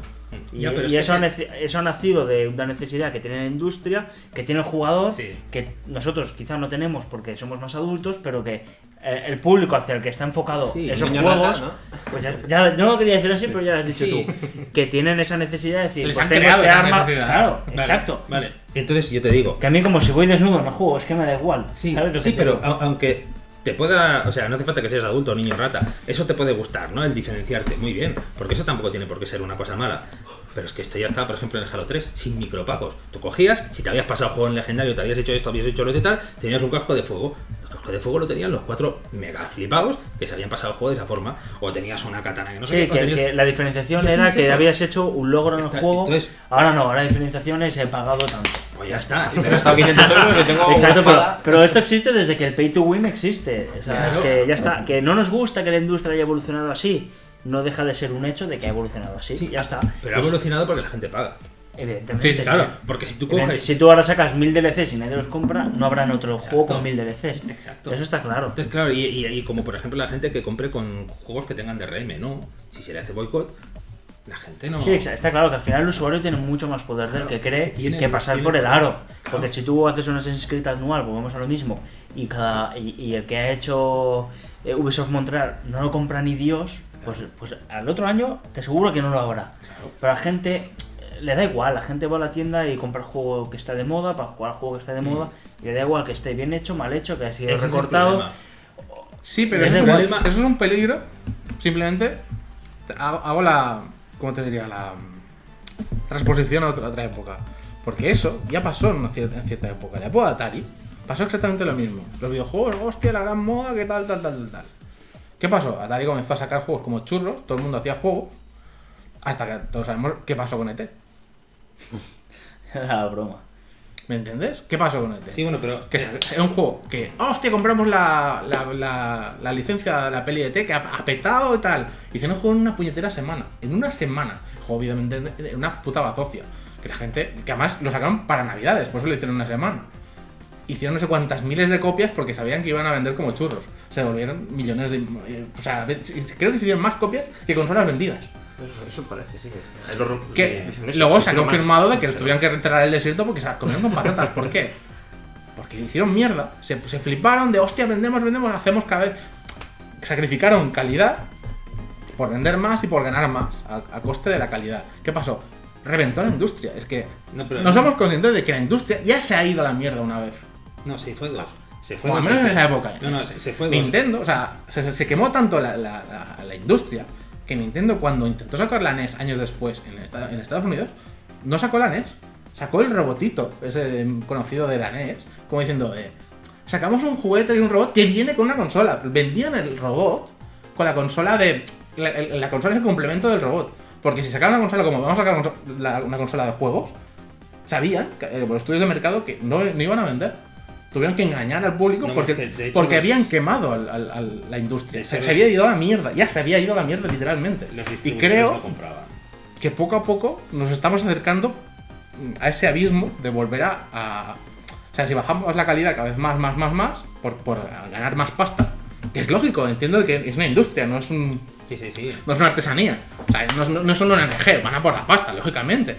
Y, Ya, pero es y que eso, ha eso ha nacido de una necesidad que tiene la industria, que tiene el jugador, Sí. que nosotros quizás no tenemos porque somos más adultos, pero que el público hacia el que está enfocado Sí, esos niño juegos, rata, pues ya, ya- no lo quería decir así, pero ya lo has dicho Sí. tú, que tienen esa necesidad de decir, Les pues tengo este arma, necesidad. claro, Vale, exacto. Vale, entonces yo te digo, Que a mí como si voy desnudo no juego, es que me da igual. Sí, ¿sabes lo sí que te pero a- aunque te pueda, o sea, no hace falta que seas adulto o niño rata, eso te puede gustar, ¿no? El diferenciarte, muy bien, porque eso tampoco tiene por qué ser una cosa mala. Pero es que esto ya está, por ejemplo, en el Halo 3, sin micropagos. Tú cogías, si te habías pasado el juego en legendario, te habías hecho esto, habías hecho lo de tal, tenías un casco de fuego. El casco de fuego lo tenían los cuatro mega flipados que se habían pasado el juego de esa forma. O tenías una katana que no sé Sí, qué, que, tenías- que la diferenciación era que eso. habías hecho un logro en el juego. entonces- Ahora no, ahora la diferenciación es he pagado tanto. Pues ya está. He gastado 500 euros y tengo Exacto, pero, esto existe desde que el pay to win existe. O sea, Claro. es que ya está. Que no nos gusta que la industria haya evolucionado así. No deja de ser un hecho de que ha evolucionado así. Sí, ya está. Pero ha Es- evolucionado porque la gente paga. Evidentemente. Sí, sí, Claro, porque si tú coges. Si tú ahora sacas mil DLCs y nadie los compra, no habrá en otro Exacto. juego con mil DLCs. Exacto. Eso está claro. Entonces, claro, y, y- y como por ejemplo la gente que compre con juegos que tengan DRM, ¿no? Si se le hace boicot, la gente no. Sí, está claro que al final el usuario tiene mucho más poder del Claro, que es cree que tiene- que pasar tiene por el aro. Claro. Porque si tú haces un Assassin's Creed anual, volvemos a lo mismo, y cada y, y el que ha hecho eh, Ubisoft Montreal no lo compra ni Dios, pues, pues al otro año te aseguro que no lo habrá. Pero a la gente eh, le da igual, la gente va a la tienda y compra el juego que está de moda para jugar al juego que está de moda, y le da igual que esté bien hecho, mal hecho, que ha sido Mm. Recortado. Sí, pero Es eso es, de un, igual. eso es un peligro. Simplemente hago, la. ¿Cómo te diría? La mm, transposición a otra, a otra época. Porque eso ya pasó en, una cier- en cierta época. La época de Atari pasó exactamente lo mismo. Los videojuegos, hostia, la gran moda, que tal, tal, tal, tal, tal. ¿Qué pasó? Atari comenzó a sacar juegos como churros, todo el mundo hacía juegos. Hasta que todos sabemos qué pasó con ET. Era broma. ¿Me entiendes? ¿Qué pasó con ET? Sí, bueno, pero. Que es es un juego que, hostia, compramos la, la, la, la licencia de la peli de T que ha, ha petado y tal. Hicieron un juego en una puñetera semana. En una semana. Juego, obviamente, en una puta bazofia. Que la gente, que además lo sacaron para Navidades, por eso lo hicieron en una semana. Hicieron no sé cuántas miles de copias porque sabían que iban a vender como churros. Se volvieron millones de. eh, O sea, ve- creo que se hicieron más copias que consolas vendidas. Eso, eso parece, sí. Los rom- Que dicen eso, luego se ha más- confirmado de que los tuvieron que enterrar el desierto porque se las comieron con patatas. ¿Por qué? Porque hicieron mierda. Se, se fliparon de hostia, vendemos, vendemos, hacemos cada vez. Sacrificaron calidad por vender más y por ganar más a, a coste de la calidad. ¿Qué pasó? Reventó la industria. Es que No, pero- no somos conscientes de que la industria ya se ha ido a la mierda una vez. No, se fue dos. Se fue O al dos menos en esa época. No, no, se, se fue dos. Nintendo, o sea, se, se quemó tanto la, la- la- la industria que Nintendo cuando intentó sacar la NES años después en, esta- en Estados Unidos, no sacó la NES. Sacó el robotito, ese conocido de la NES, como diciendo, eh, sacamos un juguete de un robot que viene con una consola. Vendían el robot con la consola de... La, consola es el complemento del robot. Porque si sacaban una consola como vamos a sacar una consola de juegos, sabían, eh, por estudios de mercado, que no, no iban a vender. Tuvieron que engañar al público No, porque, es que, hecho, porque los- habían quemado al- al- al- la industria. Se, hecho, se los- había ido a la mierda, ya se había ido a la mierda literalmente. Los Y creo que poco a poco nos estamos acercando a ese abismo de volver a, a- O sea, si bajamos la calidad cada vez más, más, más, más, por, por ganar más pasta, que es lógico, entiendo que es una industria, no es un, Sí, sí, sí. no es una artesanía. O sea, no no es solo un NG, van a por la pasta, lógicamente.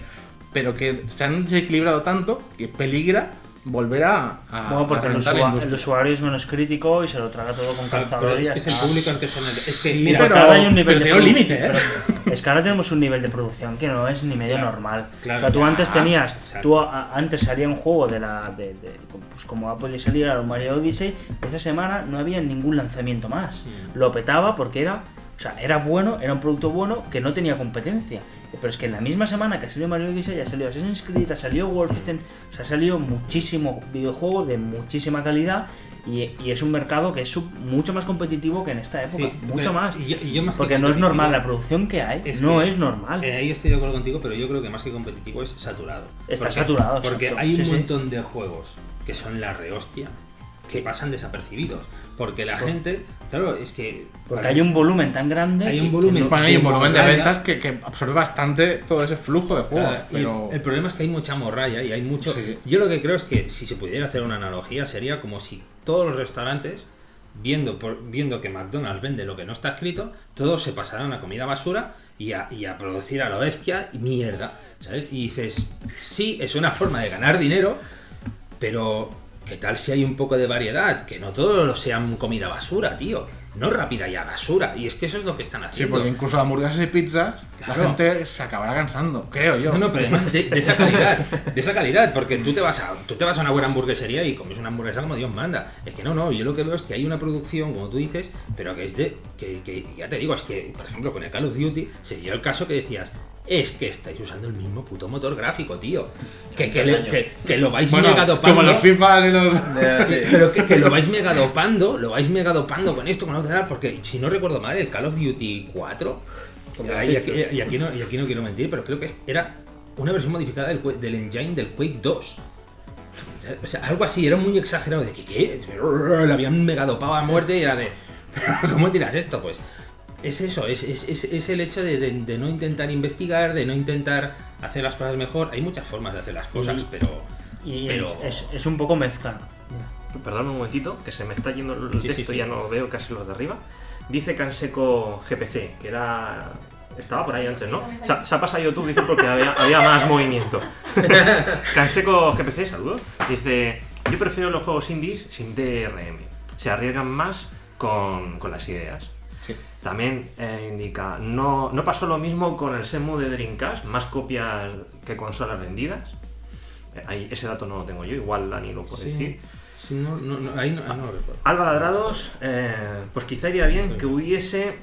Pero que se han desequilibrado tanto que peligra volver a, a, Bueno, porque a el, reventar la usua- el usuario es menos crítico y se lo traga todo con calzador es que es el público artesanal. Es que, Sí, mira, pero- ahora hay un nivel pero de un límite, ¿eh? pero- Es que ahora tenemos un nivel de producción que no es ni medio Claro, normal. claro, o sea, tú ya, antes tenías, exacto. tú a- antes salía un juego de la, de, de- pues como Apple salía el Mario Odyssey, esa semana no había ningún lanzamiento más. Mm. Lo petaba porque era, o sea, era bueno, era un producto bueno que no tenía competencia. Pero es que en la misma semana que salió Mario Odyssey ya salió Assassin's Creed, ya salió Wolfenstein, o sea, ha salido muchísimo videojuego de muchísima calidad y, y es un mercado que es sub- mucho más competitivo que en esta época, Sí, mucho más. y yo- y yo más que Porque no es normal, la producción que hay es no que- es normal. Eh, ahí estoy de acuerdo contigo, pero yo creo que más que competitivo es saturado. Está saturado, Porque exacto. hay un Sí, sí. montón de juegos que son la rehostia que pasan desapercibidos. Porque la gente, claro, es que. Porque hay un volumen tan grande. Hay que- un que volumen. Bueno, hay un de volumen de ventas que, que absorbe bastante todo ese flujo de juegos, Claro, pero... El problema es que hay mucha morralla y hay mucho. Sí. Yo lo que creo es que si se pudiera hacer una analogía sería como si todos los restaurantes, viendo, por, viendo que McDonald's vende lo que no está escrito, todos se pasaran a comida basura y a, y a producir a lo bestia y mierda. ¿Sabes? Y dices, sí, es una forma de ganar dinero, pero ¿qué tal si hay un poco de variedad? Que no todo lo sean comida basura, tío. No rápida y a basura. Y es que eso es lo que están Sí, haciendo. porque incluso hamburguesas y pizzas, la gente se acabará cansando, creo yo. No, no, pero además de, de esa calidad, de esa calidad, porque tú te vas a tú te vas a una buena hamburguesería y comes una hamburguesa como Dios manda. Es que no, no, yo lo que veo es que hay una producción, como tú dices, pero que es de que, que ya te digo, es que por ejemplo con el Call of Duty se dio el caso que decías es que estáis usando el mismo puto motor gráfico, tío. Que, que, le- que- que lo vais Bueno, mega dopando. como los FIFA y los... Sí, pero que, que lo vais mega dopando, lo vais mega dopando con esto, con lo tal, porque si no recuerdo mal, el Call of Duty 4, o sea, y, aquí, y aquí no, y aquí no quiero mentir, pero creo que era una versión modificada del, del engine del Quake 2. O sea, algo así, era muy exagerado de que, ¿qué? Le habían mega dopado a muerte y era de, ¿cómo tiras esto? Pues es eso, es, es, es, es el hecho de, de- de no intentar investigar, de no intentar hacer las cosas mejor. Hay muchas formas de hacer las cosas, pero... Y pero- es, es- es un poco mezcla. Perdón un momentito, que se me está yendo el Sí, texto sí, ya no veo casi los de arriba. Dice Canseco GPC, que era. Estaba por ahí antes, ¿no? Se, ha- se ha pasado YouTube, dice, porque había, había más movimiento. Canseco GPC, saludos. Dice: Yo prefiero los juegos indies sin DRM. Se arriesgan más con, con las ideas. También eh, indica: no, no pasó lo mismo con el Semu de Dreamcast, más copias que consolas vendidas. Eh, ahí, ese dato no lo tengo yo, igual Dani lo puede Sí. decir. Sí, no, no, no, ahí no, ahí no lo recuerdo. Alba Ladrados, eh, pues quizá iría bien que hubiese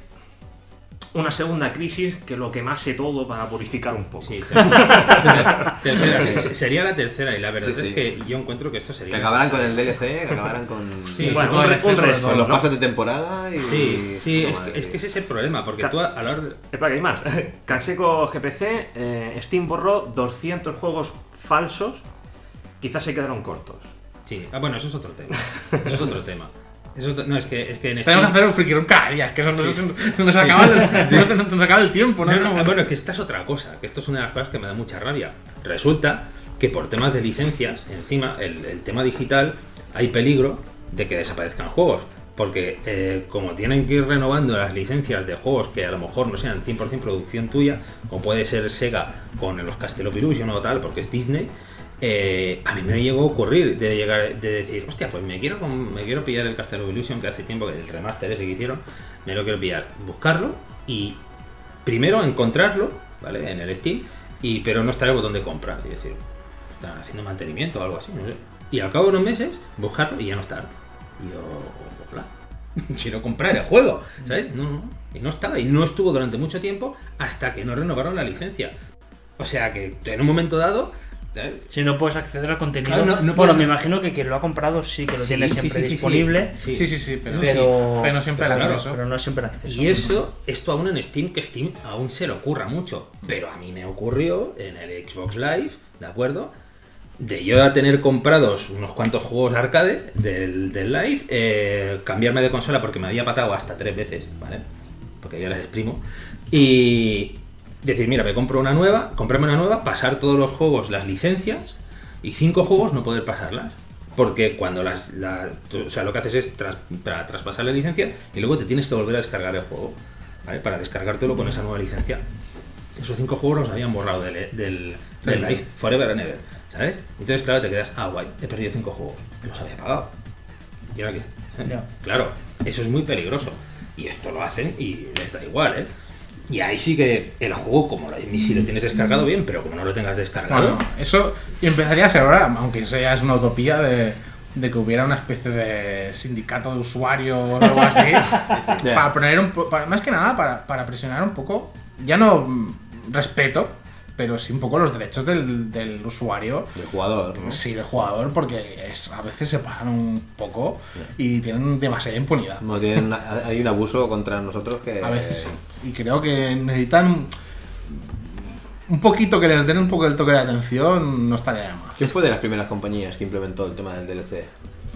una segunda crisis que lo quemase todo para purificar un poco. Sí, tercera, tercera, se- se- sería la tercera y la verdad Sí, es sí. que yo encuentro que esto sería... Que acabaran con el DLC, que acabaran con, Sí, bueno, el resto, con los ¿no? pasos de temporada y. Sí, sí, es, que, es que ese es el problema, porque Ca- tú a, a la hora de... Espera, que hay más. Canseco GPC, eh, Steam borró 200 juegos falsos, quizás se quedaron cortos. Sí, ah, bueno, eso es otro tema. Eso es otro tema. Eso no, es que, es que en Tenemos que hacer un friki room cada día, es que eso nos, se nos acaba el, se nos- acaba el tiempo, ¿no? No, no, No, bueno, que esta es otra cosa, que esto es una de las cosas que me da mucha rabia. Resulta que por temas de licencias, encima, el, el tema digital, hay peligro de que desaparezcan juegos. Porque eh, como tienen que ir renovando las licencias de juegos que a lo mejor no sean 100% producción tuya, como puede ser Sega con los Castle of Illusion o tal, porque es Disney, eh, a mí me llegó a ocurrir de llegar de decir, hostia, pues me quiero me quiero pillar el Castle Illusion que hace tiempo que el remaster ese que hicieron, me lo quiero pillar, buscarlo y primero encontrarlo, ¿vale? En el Steam, y pero no está el botón de compra, es decir, están haciendo mantenimiento o algo así, no sé. Y al cabo de unos meses, buscarlo y ya no está. Y yo, hola. quiero comprar el juego, ¿sabes? No, no, y no estaba, y no estuvo durante mucho tiempo hasta que no renovaron la licencia. O sea que en un momento dado. Si no puedes acceder al contenido. Claro, no- no bueno, puedes- me imagino que quien lo ha comprado sí que lo Sí, tiene sí, siempre sí, sí, sí. disponible, Sí. Sí, sí, sí, pero, Pero- pero no siempre pero claro, acceso. pero no siempre acceso. Y eso, esto aún en Steam, que Steam aún se le ocurra mucho. Pero a mí me ocurrió en el Xbox Live, ¿de acuerdo? De yo a tener comprados unos cuantos juegos arcade del, del Live, eh, cambiarme de consola porque me había patado hasta tres veces, ¿vale? Porque yo las exprimo. Y decir, mira, me compro una nueva, comprarme una nueva, pasar todos los juegos, las licencias, y cinco juegos no poder pasarlas. Porque cuando las. la- o sea, lo que haces es tras- tra- traspasar la licencia y luego te tienes que volver a descargar el juego. ¿Vale? Para descargártelo con esa nueva licencia. Esos cinco juegos los habían borrado del, del, del live, Forever and Ever. ¿Sabes? Entonces, claro, te quedas, ah, guay, he perdido cinco juegos. Los había pagado. ¿Y ahora qué? Ya. Claro, eso es muy peligroso. Y esto lo hacen y les da igual, ¿eh? Y ahí sí que el juego, como lo, si lo tienes descargado bien, pero como no lo tengas descargado, Bueno, eso empezaría a ser ahora, aunque eso ya es una utopía de, de que hubiera una especie de sindicato de usuarios o algo así. para poner un po- para- más que nada para, para presionar un poco, ya no mm, respeto, pero sí un poco los derechos del, del usuario. El jugador, ¿no? Sí, del jugador, porque es- a veces se pasan un poco y tienen demasiada impunidad. No, tienen una- hay un abuso contra nosotros que. A veces sí. Y creo que necesitan un poquito que les den un poco el toque de atención, no estaría de más. ¿Quién fue de las primeras compañías que implementó el tema del DLC?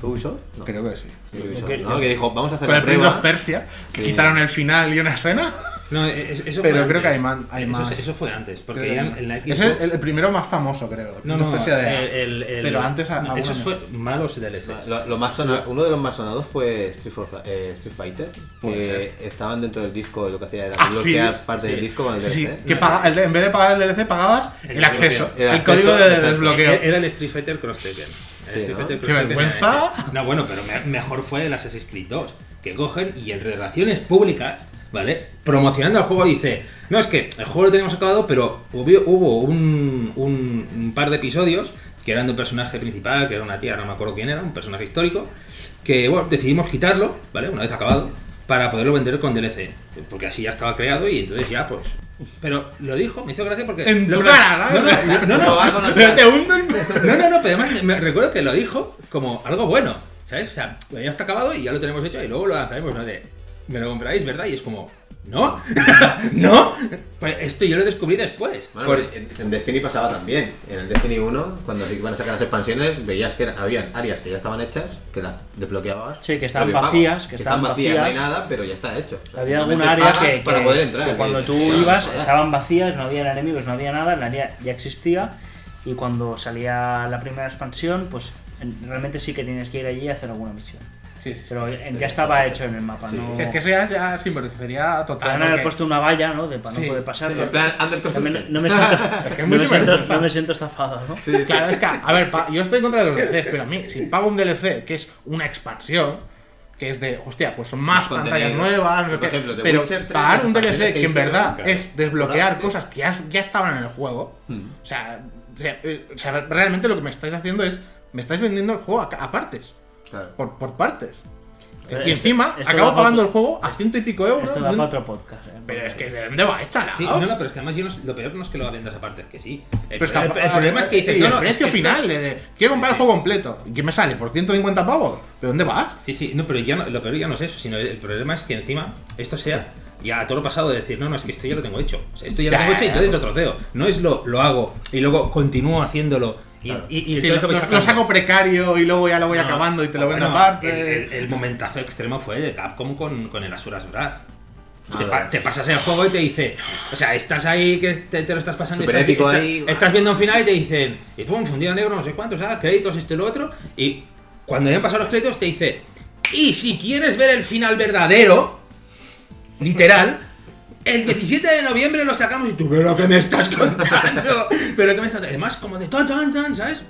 ¿Fue Ubisoft? No. Creo que sí. Sí, Ubisoft, Que- ¿no? Que dijo, vamos a hacer Con la el prueba. Persia, que Sí. quitaron el final y una escena. No, es- eso Pero fue creo que hay man- hay eso, más. eso fue antes, porque Creo ya en, Es el, el primero más famoso, creo. no, no, of Persia de- el, el- el- Pero antes a- no, esos fue malos DLCs. Lo, lo más sona- uno de los más sonados fue Street, for- eh, Street Fighter, que estaban dentro del disco y lo que hacía era Ah, sí. bloquear parte Sí. del disco con el DLC. Sí, que paga- en vez de pagar el DLC pagabas el, El acceso, El el, código de desbloqueo. Era el Street Fighter Cross Tekken. Sí, ¿no? ¡Qué vergüenza! No, bueno, pero me- mejor fue el Assassin's Creed 2, que cogen y en relaciones públicas, ¿vale? Promocionando el juego dice, no, es que el juego lo teníamos acabado, pero hubo, hubo un, un- un par de episodios que eran de un personaje principal, que era una tía, no me acuerdo quién era, un personaje histórico, que, bueno, decidimos quitarlo, ¿vale? Una vez acabado, para poderlo vender con DLC, porque así ya estaba creado y entonces ya, pues... Pero lo dijo, me hizo gracia porque... En lo tu cara, ¿no? no, no, no, no. Pero te hundo en- no, no, no, pero además me, me recuerdo que lo dijo como algo bueno, ¿sabes? O sea, ya está acabado y ya lo tenemos hecho y luego lo lanzaremos, ¿no? De, me lo compráis, ¿verdad? Y es como, ¿no? ¿No? Pues esto yo lo descubrí después. Bueno, Por- en, Destiny pasaba también. En el Destiny 1, cuando se iban a sacar las expansiones, veías que habían áreas que ya estaban hechas, que las desbloqueabas. Sí, que estaban vacías, que estaban vacías, no hay vacías. nada, pero ya está hecho. Había alguna área pagas que, para que- poder entrar. que cuando que- tú que- ibas estaban vacías, no había enemigos, no había nada, el área ya existía y cuando salía la primera expansión, pues en- realmente sí que tienes que ir allí a hacer alguna misión. Sí, sí. Pero ya estaba hecho en el mapa, Sí. no... Es que eso ya, ya sí, porque sería total. Podrían haber porque- puesto una valla, ¿no? De para Sí. no poder pasar. En plan, under No me, construction. no me siento, Es que es no me siento, no me siento estafado, ¿no? Claro, es que, a ver, pa- yo estoy en contra de los DLCs, pero a mí, si pago un DLC que es una expansión, que es de, hostia, pues son más, Más pantallas nuevas, no sé Por qué. ejemplo, pero Witcher 3, pagar un DLC que, que en verdad claro. es desbloquear cosas que ya, ya estaban en el juego, Hmm. o sea, o sea, eh, o sea, realmente lo que me estáis haciendo es, me estáis vendiendo el juego a, a partes, Claro. por, por partes. Pero y esto- encima, acabo pagando pa- el juego a ciento y pico euros. Esto da para otro podcast. ¿eh? Pero es que ¿de dónde va hecha Sí, no, no, pero es que además yo no- lo peor no es que lo vendas aparte, es que sí. El, Pero es que el- el problema es que dices, y no, el no, es precio que esto- final, de, de, quiero comprar el juego completo. ¿Y qué me sale? ¿Por 150 pavos? ¿De dónde vas? Sí, sí, no, pero ya no, lo peor ya no es eso, sino el, problema es que encima esto sea ya a todo lo pasado de decir, no, no, es que esto ya lo tengo hecho. O sea, esto ya lo tengo hecho y entonces lo troceo. No es lo, lo hago y luego continúo haciéndolo y, Claro. y, y Sí, entonces lo, saco precario y luego ya lo voy No, acabando y te lo vendo bueno, aparte. El, el- el momentazo extremo fue de Capcom con, con el Asuras Wrath. Te, pa- vale. te pasas el juego y te dice, o sea, estás ahí que te, te lo estás pasando, y Súper estás, épico estás- ahí. estás viendo un final y te dicen, y fue un fundido negro, no sé cuántos, ah, créditos, esto y lo otro, y cuando ya han pasado los créditos te dice, y si quieres ver el final verdadero, literal, el 17 de noviembre lo sacamos y tú, pero ¿qué me estás contando? pero ¿qué me estás Además, como de tan, tan, tan, ¿sabes?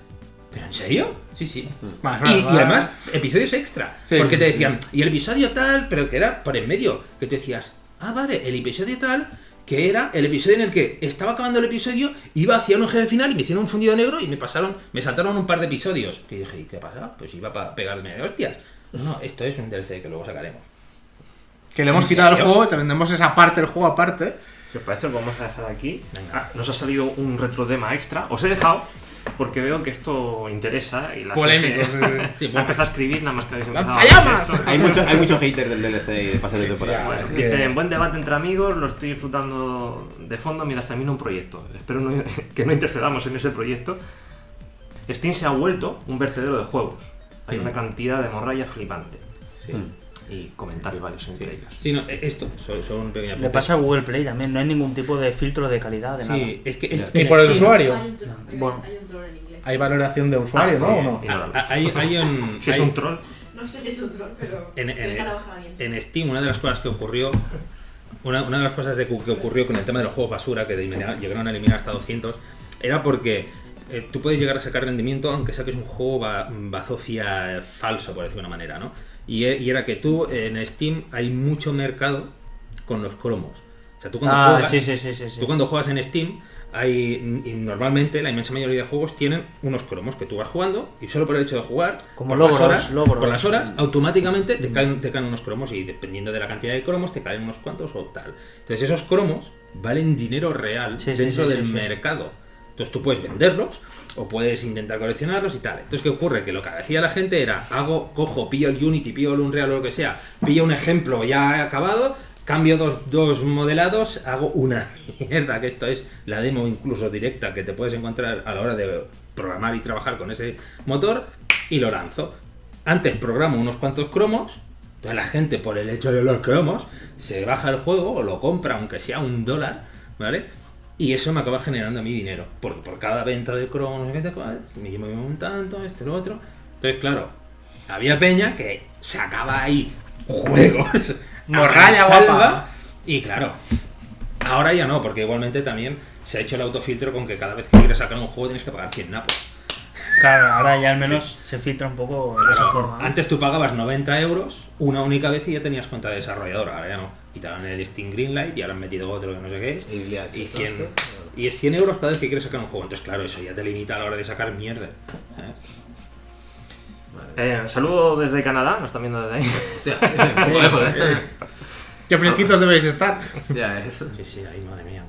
¿Pero en serio? Sí, sí. Más, Y, más, y más. además, episodios extra. Sí, porque sí, te sí. decían, y el episodio tal, pero que era por en medio. Que te decías, ah, vale, el episodio tal, que era el episodio en el que estaba acabando el episodio, iba hacia un jefe final y me hicieron un fundido negro y me pasaron, me saltaron un par de episodios. Que dije, ¿y qué pasa? Pues iba para pegarme de hostias. No, no, esto es un DLC que luego sacaremos. Que le hemos ¿En quitado el juego, te vendemos esa parte del juego aparte. Si os parece, lo vamos a dejar aquí. Ah, nos ha salido un retrodema extra. Os he dejado porque veo que esto interesa y la Polémico. gente sí, sí. Sí, empezado a escribir nada más que habéis empezado. a. Hay mucho, hay mucho hater del DLC de pase de temporada. Bueno, es que- dicen, buen debate entre amigos, lo estoy disfrutando de fondo mientras termino un proyecto. Espero no- que no intercedamos en ese proyecto. Steam se ha vuelto un vertedero de juegos. Hay una cantidad de morralla flipante. sí. Y comentarios varios entre ellos. Sí, no, eh, esto, solo, solo un pequeño Le pasa a Google Play también, no hay ningún tipo de filtro de calidad de Sí, es que Ni en por el usuario. Hay un troll, Bueno. hay un troll en inglés. Hay valoración de usuario, Ah, ¿no? sí. ¿O no? Y Hay, hay un, Si es hay- un troll, No sé si es un troll, pero. en, en- Steam una de las cosas que ocurrió una, una de las cosas de que que ocurrió con el tema de los juegos basura que llegaron a eliminar hasta 200 era porque eh, tú puedes llegar a sacar rendimiento aunque saques un juego ba- bazofia falso por decirlo de una manera ¿no? Y, e- y era que tú en Steam hay mucho mercado con los cromos o sea tú cuando Ah, juegas sí, sí, sí, sí, sí. Tú cuando juegas en Steam, hay, y normalmente la inmensa mayoría de juegos tienen unos cromos que tú vas jugando y solo por el hecho de jugar, Como por, logros, las horas, logros. por las horas, automáticamente te caen, te caen unos cromos y dependiendo de la cantidad de cromos te caen unos cuantos o tal. Entonces esos cromos valen dinero real dentro del mercado. Entonces tú puedes venderlos o puedes intentar coleccionarlos y tal. Entonces, ¿qué ocurre? Que lo que hacía la gente era, hago, cojo, pillo el Unity, pillo el Unreal o lo que sea, pillo un ejemplo ya acabado, cambio dos, dos modelados, hago una mierda, que esto es la demo incluso directa que te puedes encontrar a la hora de programar y trabajar con ese motor y lo lanzo. Antes programo unos cuantos cromos, entonces la gente por el hecho de los cromos se baja el juego o lo compra aunque sea un dólar, ¿vale? Y eso me acaba generando a mí dinero, porque por cada venta de cromos, no sé qué, tal, me llevo un tanto, este, lo otro. Entonces, claro, había peña que sacaba ahí juegos. Morralla guapa. Y claro, ahora ya no, porque igualmente también se ha hecho el autofiltro con que cada vez que quieres sacar un juego tienes que pagar 100 napos. Claro, ahora ya al menos se filtra un poco de esa forma. Antes tú pagabas 90 euros una única vez y ya tenías cuenta de desarrollador, ahora ya no. Quitaron el Steam Greenlight y ahora han metido otro que no sé qué es. Y Y hecho 100, entonces, y es 100 euros cada vez que quieres sacar un juego. Entonces, claro, eso ya te limita a la hora de sacar mierda. ¿sabes? Eh, saludo desde Canadá, nos están viendo desde ahí. Hostia, un poco lejos, ¿eh? ¿Qué fresquitos debéis estar? Ya, eso. Sí, sí, ahí, madre mía.